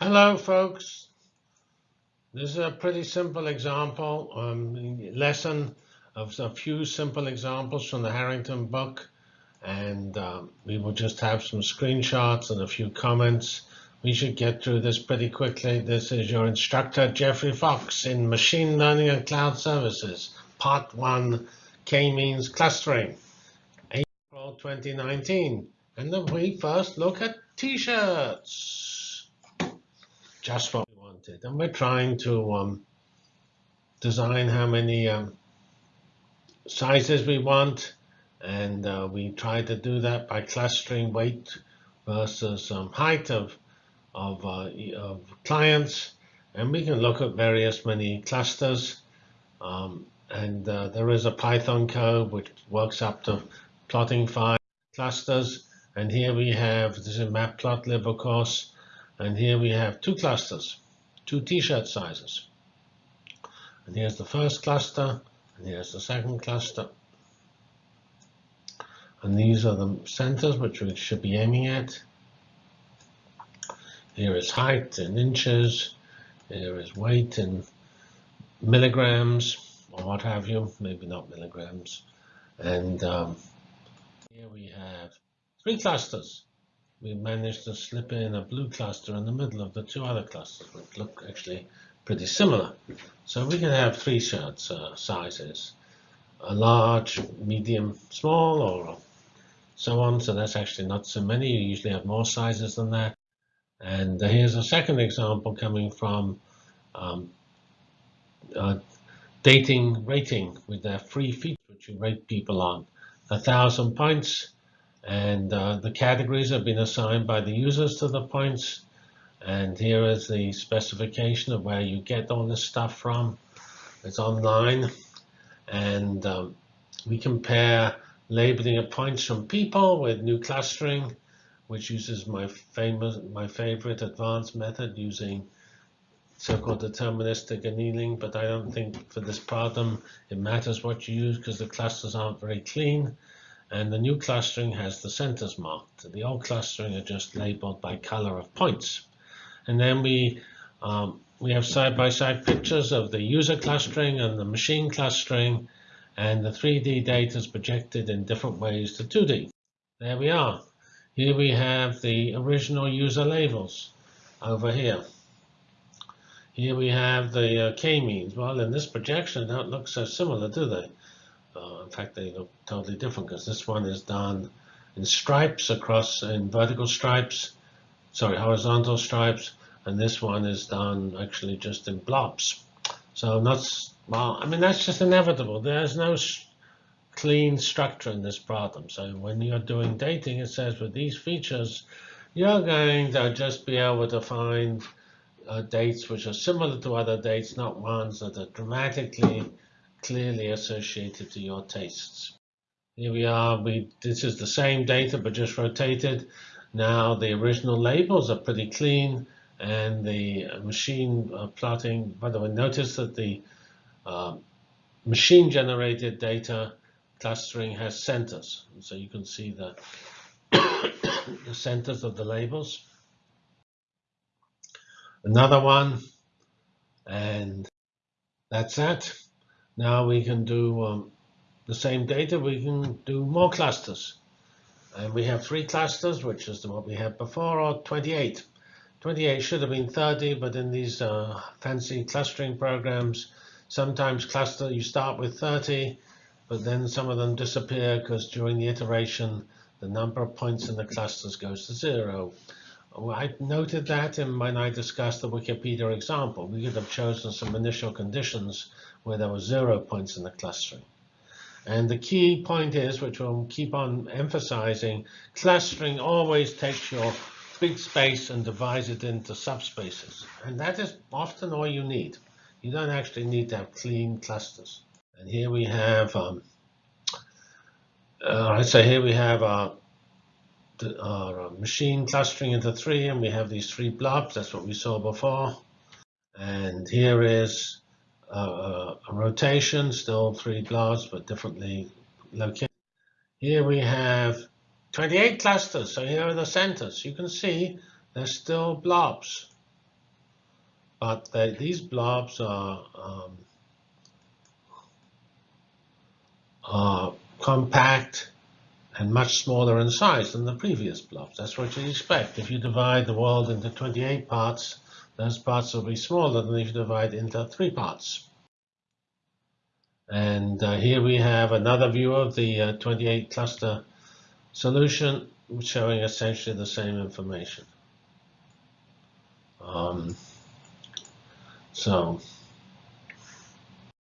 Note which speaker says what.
Speaker 1: Hello, folks. This is a pretty simple example, um, lesson of a few simple examples from the Harrington book. And um, we will just have some screenshots and a few comments. We should get through this pretty quickly. This is your instructor, Geoffrey Fox, in Machine Learning and Cloud Services, Part 1, K-means clustering, April 2019. And then we first look at T-shirts just what we wanted. And we're trying to um, design how many um, sizes we want. And uh, we try to do that by clustering weight versus um, height of, of, uh, of, clients. And we can look at various many clusters. Um, and uh, there is a Python code which works up to plotting five clusters. And here we have, this is matplotlib, of course, and here we have two clusters, two t-shirt sizes. And here's the first cluster, and here's the second cluster. And these are the centers which we should be aiming at. Here is height in inches. Here is weight in milligrams, or what have you, maybe not milligrams. And um, here we have three clusters we managed to slip in a blue cluster in the middle of the two other clusters, which look actually pretty similar. So we can have three shirts uh, sizes, a large, medium, small, or so on. So that's actually not so many. You usually have more sizes than that. And here's a second example coming from um, uh, dating rating with their free feature, which you rate people on. A thousand points and uh, the categories have been assigned by the users to the points. And here is the specification of where you get all this stuff from. It's online. And um, we compare labeling of points from people with new clustering, which uses my famous, my favorite advanced method using so-called deterministic annealing. But I don't think for this problem it matters what you use because the clusters aren't very clean. And the new clustering has the centers marked. The old clustering are just labeled by color of points. And then we um, we have side-by-side -side pictures of the user clustering and the machine clustering, and the 3D data is projected in different ways to 2D. There we are. Here we have the original user labels over here. Here we have the uh, k-means. Well, in this projection, they don't look so similar, do they? Uh, in fact, they look totally different because this one is done in stripes across in vertical stripes, sorry, horizontal stripes, and this one is done actually just in blobs. So not, well, I mean, that's just inevitable. There's no clean structure in this problem. So when you're doing dating, it says with these features, you're going to just be able to find uh, dates which are similar to other dates, not ones that are dramatically clearly associated to your tastes. Here we are. We This is the same data, but just rotated. Now the original labels are pretty clean, and the machine uh, plotting, by the way, notice that the uh, machine-generated data clustering has centers. So you can see the, the centers of the labels. Another one, and that's that. Now we can do um, the same data, we can do more clusters. And we have three clusters, which is the what we had before, or 28. 28 should have been 30, but in these uh, fancy clustering programs, sometimes cluster you start with 30, but then some of them disappear because during the iteration, the number of points in the clusters goes to zero. I noted that in when I discussed the Wikipedia example. We could have chosen some initial conditions where there were zero points in the clustering. And the key point is, which we'll keep on emphasizing, clustering always takes your big space and divides it into subspaces. And that is often all you need. You don't actually need to have clean clusters. And here we have, um, uh, so here we have our, our machine clustering into three, and we have these three blobs. That's what we saw before. And here is uh, a rotation, still three blobs, but differently located. Here we have 28 clusters. So here are the centers. You can see they're still blobs. but they, these blobs are, um, are compact and much smaller in size than the previous blobs. That's what you expect. If you divide the world into 28 parts, those parts will be smaller than if you divide into three parts. And uh, here we have another view of the uh, 28 cluster solution showing essentially the same information. Um, so